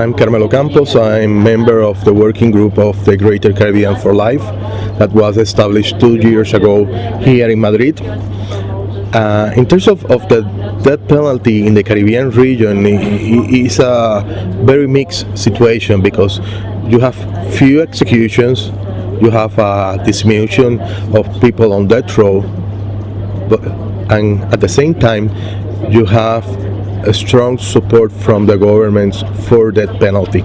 I'm Carmelo Campos. I'm member of the working group of the Greater Caribbean for Life that was established two years ago here in Madrid. Uh, in terms of, of the death penalty in the Caribbean region, it is a very mixed situation because you have few executions, you have a diminution of people on death row, but, and at the same time you have a strong support from the governments for that penalty.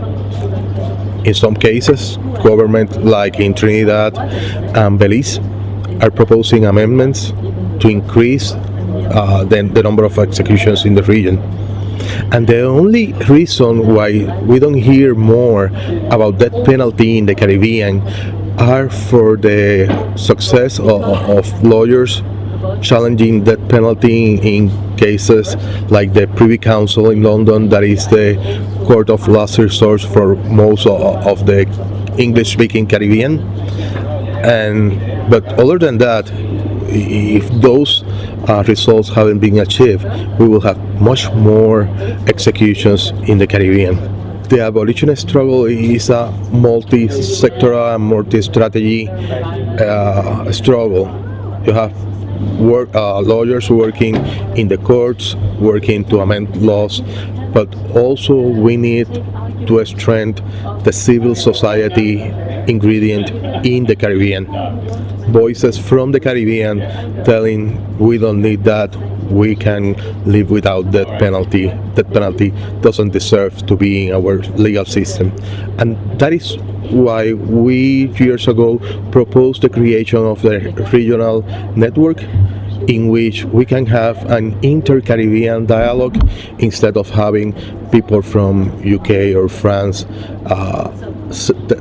In some cases, governments like in Trinidad and Belize are proposing amendments to increase uh, the, the number of executions in the region. And the only reason why we don't hear more about that penalty in the Caribbean are for the success of, of lawyers challenging death penalty in cases like the Privy Council in London that is the court of last resort for most of the English-speaking Caribbean. And but other than that if those uh, results haven't been achieved we will have much more executions in the Caribbean. The abolitionist struggle is a multi-sectoral and multi-strategy uh, struggle. You have work, uh, lawyers working in the courts, working to amend laws, but also we need to strengthen the civil society ingredient in the Caribbean. Voices from the Caribbean telling we don't need that, we can live without death penalty. Death penalty doesn't deserve to be in our legal system. And that is why we years ago proposed the creation of the regional network in which we can have an inter-Caribbean dialogue instead of having people from UK or France uh,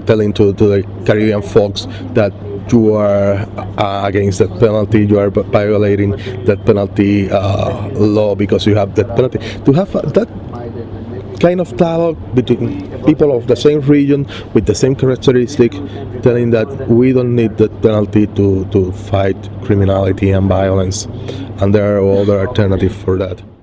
telling to, to the Caribbean folks that you are uh, against that penalty, you are violating that penalty uh, law because you have that penalty. To have that kind of dialogue between people of the same region with the same characteristic telling that we don't need the penalty to, to fight criminality and violence and there are other alternatives for that.